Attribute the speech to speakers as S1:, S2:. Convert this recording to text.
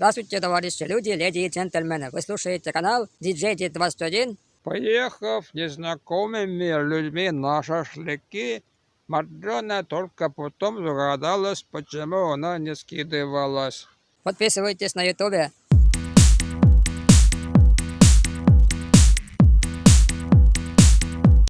S1: Здравствуйте, товарищи люди, леди и джентльмены. Вы слушаете канал DJ 21
S2: Поехав незнакомыми людьми на шашлыки, Марджона только потом догадалась, почему она не скидывалась.
S1: Подписывайтесь на ютубе,